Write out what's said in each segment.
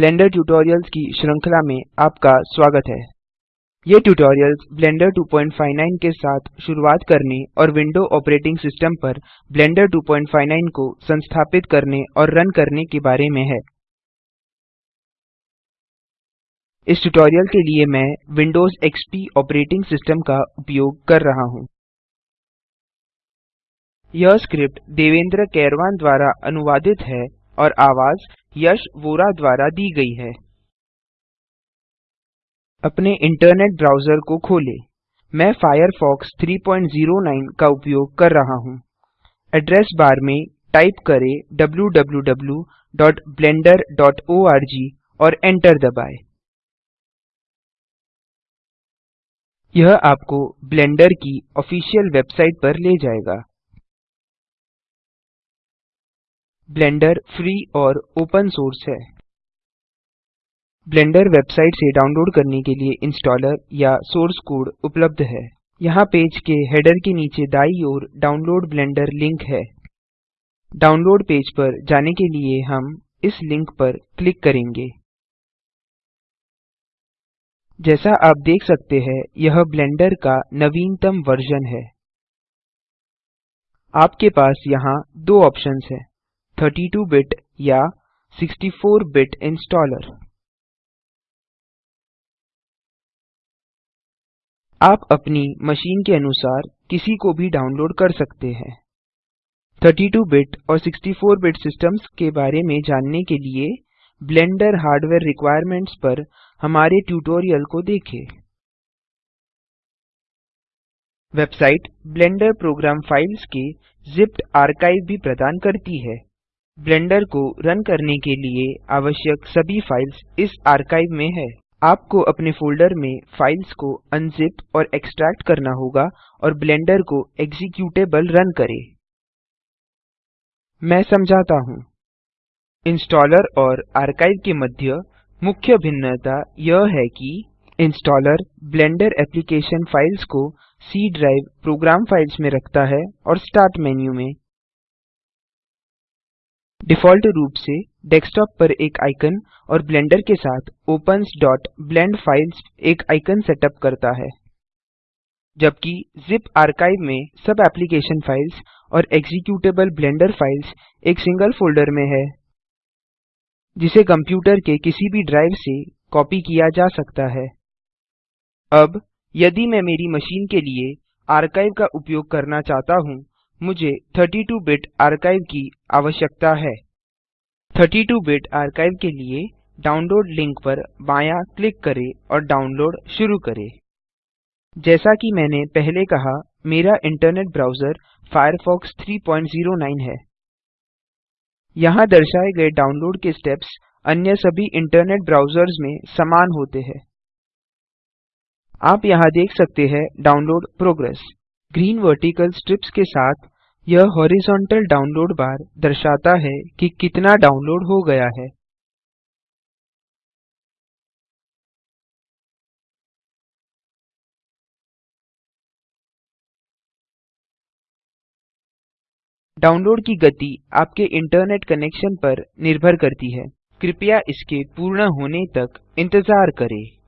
Blender tutorials की श्रृंखला में आपका स्वागत है। ये ट्यूटोरियल्स ब्लेंडर 259 के साथ शुरुआत करने और विंडो ऑपरेटिंग सिस्टम पर ब्लेंडर 259 को संस्थापित करने और रन करने के बारे में है। इस ट्यूटोरियल के लिए मैं विंडोज़ एक्सपी ऑपरेटिंग सिस्टम का उपयोग कर रहा हूँ। यह स्क्रिप्ट देवेंद्र कैरवान द्वारा अनुवादित है और आवाज़ यश वोरा द्वारा दी गई है। अपने इंटरनेट ब्राउज़र को खोलें। मैं फायरफॉक्स 309 का उपयोग कर रहा हूँ। एड्रेस बार में टाइप करें www.blender.org और एंटर दबाएँ। यह आपको ब्लेंडर की ऑफिशियल वेबसाइट पर ले जाएगा। ब्लेंडर फ्री और ओपन सोर्स है। ब्लेंडर वेबसाइट से डाउनलोड करने के लिए इंस्टॉलर या सोर्स कोड उपलब्ध है। यहाँ पेज के हेडर के नीचे दाई ओर डाउनलोड ब्लेंडर लिंक है। डाउनलोड पेज पर जाने के लिए हम इस लिंक पर क्लिक करेंगे। जैसा आप देख सकते हैं, यह ब्लेंडर का नवीनतम वर्जन है। आपके पास यहाँ दो ऑप्शंस हैं। 32 बिट या 64 बिट इंस्टॉलर आप अपनी मशीन के अनुसार किसी को भी डाउनलोड कर सकते हैं। 32 बिट और 64 बिट सिस्टम्स के बारे में जानने के लिए ब्लेंडर हार्डवेयर रिक्वायरमेंट्स पर हमारे ट्यूटोरियल को देखें। वेबसाइट ब्लेंडर प्रोग्राम फाइल्स के जिप्ड आर्काइव भी प्रदान करती है। ब्लेंडर को रन करने के लिए आवश्यक सभी फाइल्स इस आर्काइव में है। आपको अपने फोल्डर में फाइल्स को अनजिप और एक्सट्रैक्ट करना होगा और ब्लेंडर को एक्जीक्यूटेबल रन करे। मैं समझाता हूँ। इंस्टॉलर और आर्काइव के मध्य मुख्य भिन्नता यह है कि इंस्टॉलर ब्लेंडर एप्लीकेशन फाइल्स को सी ड्राइव प्रोग्राम फाइल्स में रखता है और स्टार्ट मेन्यू में डिफ़ॉल्ट रूप से डेस्कटॉप पर एक आइकन और ब्लेंडर के साथ opensब्लेंड फाइल्स एक आइकन सेटअप करता है, जबकि जिप आर्काइव में सब एप्लीकेशन फाइल्स और एक्जीक्यूटेबल ब्लेंडर फाइल्स एक सिंगल फोल्डर में है, जिसे कंप्यूटर के किसी भी ड्राइव से कॉपी किया जा सकता है। अब, यदि मैं मेरी मशीन के लिए आर्काइव का उपयोग करना चाहता हूँ मुझे 32 बिट आर्काइव की आवश्यकता है। 32 बिट आर्काइव के लिए डाउनलोड लिंक पर बायाँ क्लिक करें और डाउनलोड शुरू करें। जैसा कि मैंने पहले कहा, मेरा इंटरनेट ब्राउज़र फायरफॉक्स 309 है। यहाँ दर्शाए गए डाउनलोड के स्टेप्स अन्य सभी इंटरनेट ब्राउज़र्स में समान होते हैं। आप यहाँ देख सकते हैं download progress green vertical strips के साथ यह हॉरिजॉन्टल डाउनलोड बार दर्शाता है कि कितना डाउनलोड हो गया है। डाउनलोड की गति आपके इंटरनेट कनेक्शन पर निर्भर करती है। कृपया इसके पूर्ण होने तक इंतज़ार करें।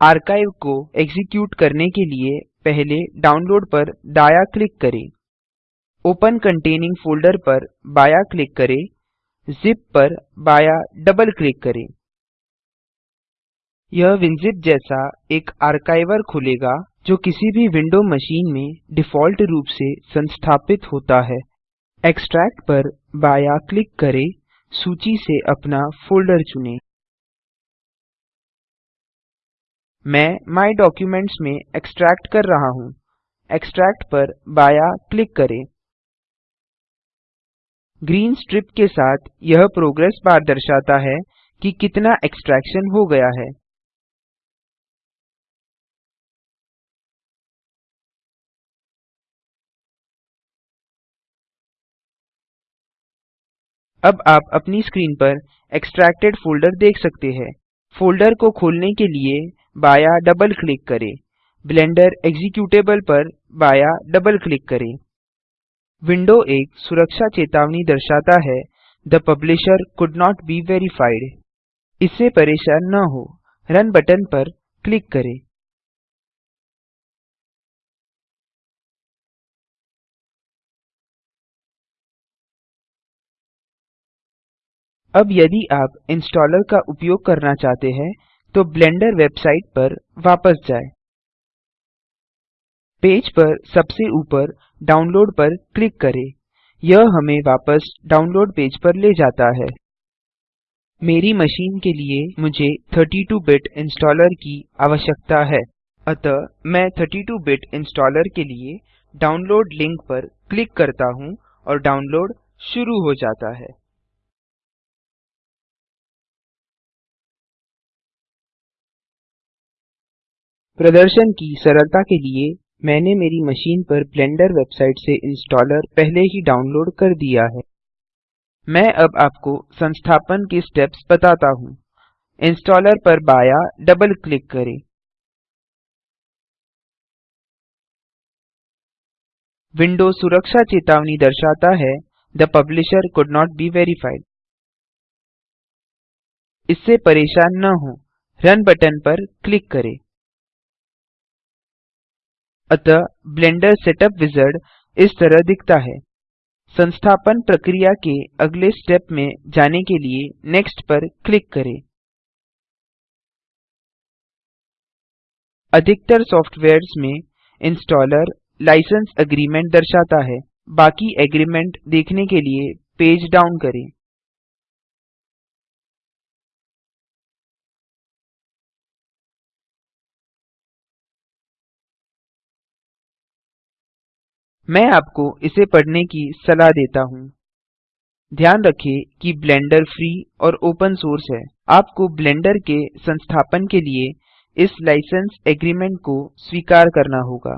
आर्काइव को एक्जीक्यूट करने के लिए पहले डाउनलोड पर दायाँ क्लिक करें। ओपन कंटेनिंग फोल्डर पर बायाँ क्लिक करें। जिप पर बायाँ डबल क्लिक करें। यह विनजिप जैसा एक आर्काइवर खुलेगा, जो किसी भी विंडो मशीन में डिफ़ॉल्ट रूप से संस्थापित होता है। एक्सट्रैक्ट पर बायाँ क्लिक करें। सूची से अपना फोल्डर चुनें। मैं माय डॉक्यूमेंट्स में एक्सट्रैक्ट कर रहा हूँ। एक्सट्रैक्ट पर बायाँ क्लिक करें। ग्रीन स्ट्रिप के साथ यह प्रोग्रेस बार दर्शाता है कि कितना एक्सट्रैक्शन हो गया है। अब आप अपनी स्क्रीन पर एक्सट्रैक्टेड फोल्डर देख सकते हैं। फोल्डर को खोलने के लिए बायाँ डबल क्लिक करें। ब्लेंडर एक्जिक्यूटेबल पर बाया डबल क्लिक करें। विंडो एक सुरक्षा चेतावनी दर्शाता है, the publisher could not be verified इससे परेशान न हो, रन बटन पर क्लिक करें। अब यदि आप इंस्टॉलर का उपयोग करना चाहते हैं तो ब्लेंडर वेबसाइट पर वापस जाएँ। पेज पर सबसे ऊपर डाउनलोड पर क्लिक करें। यह हमें वापस डाउनलोड पेज पर ले जाता है। मेरी मशीन के लिए मुझे 32-बिट इंस्टॉलर की आवश्यकता है। अतः मैं 32-बिट इंस्टॉलर के लिए डाउनलोड लिंक पर क्लिक करता हूँ और डाउनलोड शुरू हो जाता है। प्रदर्शन की सरलता के लिए मैंने मेरी मशीन पर ब्लेंडर वेबसाइट से इंस्टॉलर पहले ही डाउनलोड कर दिया है। मैं अब आपको संस्थापन के स्टेप्स बताता हूँ। इंस्टॉलर पर बायाँ डबल क्लिक करें। विंडो सुरक्षा चेतावनी दर्शाता है, the publisher could not be verified इससे परेशान न हो। रन बटन पर क्लिक करें। अतः ब्लेंडर सेटअप विजार्ड इस तरह दिखता है। संस्थापन प्रक्रिया के अगले स्टेप में जाने के लिए नेक्स्ट पर क्लिक करें। अधिकतर सॉफ्टवेयर्स में इंस्टॉलर लाइसेंस एग्रीमेंट दर्शाता है। बाकी एग्रीमेंट देखने के लिए पेज डाउन करें। मैं आपको इसे पढ़ने की सलाह देता हूँ। ध्यान रखें कि ब्लेंडर फ्री और ओपन सोर्स है। आपको ब्लेंडर के संस्थापन के लिए इस लाइसेंस एग्रीमेंट को स्वीकार करना होगा।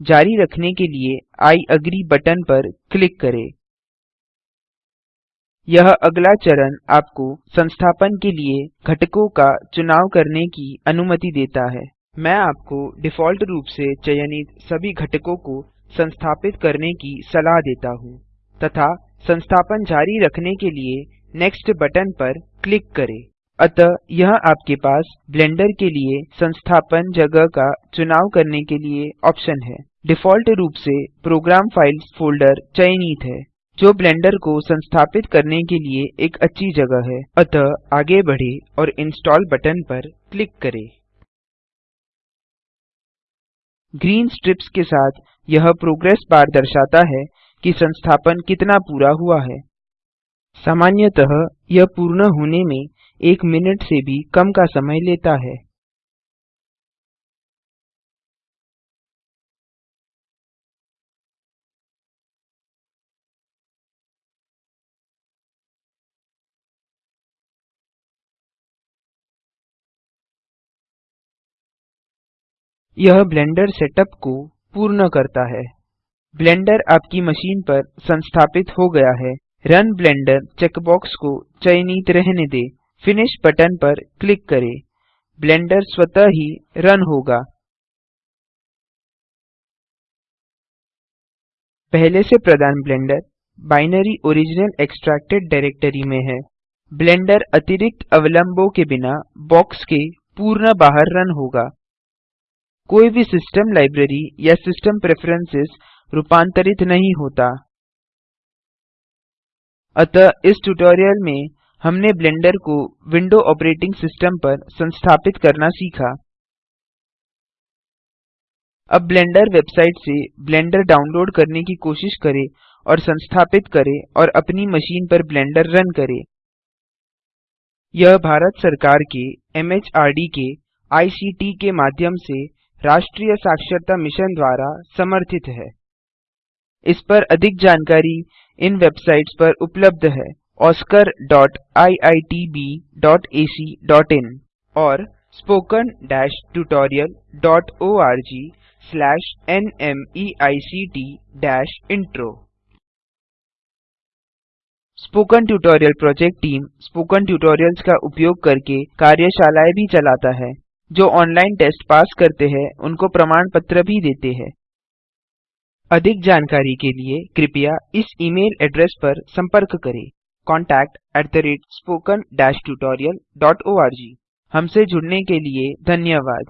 जारी रखने के लिए आई अग्री बटन पर क्लिक करें। यह अगला चरण आपको संस्थापन के लिए घटकों का चुनाव करने की अनुमति देता है। मैं आपको डिफ़ॉल्ट रूप से चयनित सभी घटकों को संस्थापित करने की सलाह देता हूँ, तथा संस्थापन जारी रखने के लिए नेक्स्ट बटन पर क्लिक करें। अतः यह आपके पास ब्लेंडर के लिए संस्थापन जगह का चुनाव करने के लिए ऑप्शन है। डिफ़ॉल्ट रूप से प्रोग्राम फाइल्स फोल्डर चयनित है, जो ब्लेंडर को संस्थापित करने के लिए एक अच्छी जगह है। अतः आगे बढ़े और इंस्टॉल बटन पर क्लिक करें। ग्रीन स्ट्रिप्स के साथ यह प्रोग्रेस बार दर्शाता है कि संस्थापन कितना पूरा हुआ है। सामान्यतः यह पूर्ण होने में एक मिनट से भी कम का समय लेता है। यह ब्लेंडर सेटअप को पूर्ण करता है। ब्लेंडर आपकी मशीन पर संस्थापित हो गया है। रन ब्लेंडर चेकबॉक्स को चयनित रहने दें। फिनिश बटन पर क्लिक करें। ब्लेंडर स्वतः ही रन होगा। पहले से प्रदान blender binary original extracted directory में है। ब्लेंडर अतिरिक्त अवलंबों के बिना बॉक्स के पूर्ण बाहर रन होगा। कोई भी सिस्टम लाइब्रेरी या सिस्टम प्रेफरेंसेस रूपांतरित नहीं होता। अतः इस ट्यूटोरियल में हमने ब्लेंडर को विंडो ऑपरेटिंग सिस्टम पर संस्थापित करना सीखा। अब ब्लेंडर वेबसाइट से ब्लेंडर डाउनलोड करने की कोशिश करें और संस्थापित करें और अपनी मशीन पर ब्लेंडर रन करें। यह भारत सरकार के एमएचआरडी के आईसीटी के माध्यम से राष्ट्रीय साक्षरता मिशन द्वारा समर्थित है। इस पर अधिक जानकारी इन वेबसाइट्स पर उपलब्ध है oscariitbacइन और spoken-tutorial.org/nmeict-intro spoken tutorial project team spoken tutorials का उपयोग करके कार्यशालाएँ भी चलाता है। जो ऑनलाइन टेस्ट पास करते हैं, उनको प्रमाण पत्र भी देते हैं। अधिक जानकारी के लिए कृपया इस ईमेल एड्रेस पर संपर्क करें। contactspoken tutorialorg हमसे जुड़ने के लिए धन्यवाद।